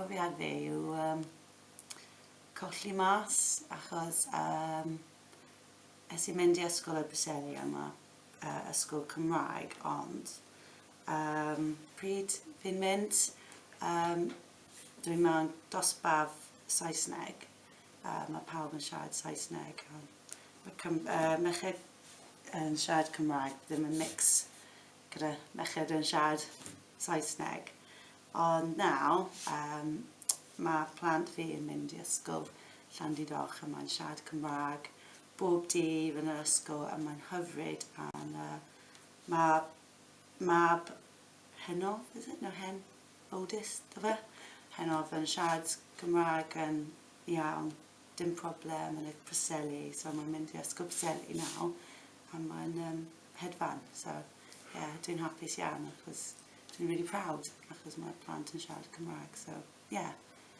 profiad fi yw um, colli mas achos um, es i mynd i ysgol y byseli yma, uh, ysgol Cymraeg, ond um, pryd fi'n mynd, um, dwi'n mewn dosbaf Saesneg, uh, mae pawb yn siarad Saesneg, um, uh, mechyd yn siarad Cymraeg, ddim yn mix gyda mechyd yn siarad Saesneg. Ond nawr, um, mae plant fi yn mynd i ysgol Llandidoch a mae'n siarad Cymraeg bob dydd yn yr ysgol a mae'n hyfryd a'n uh, mae mab henof, is it? No, hen, oldest, do fe? Henof yn siarad Cymraeg yn iawn, dim problem yn y Preseli, so mae'n mynd i ysgol Preseli nawr a mae'n um, hedfan, so yeah, dwi'n hapus iawn achos yn really proud achos mae'r plant yn siarad Cymraeg so. Yeah.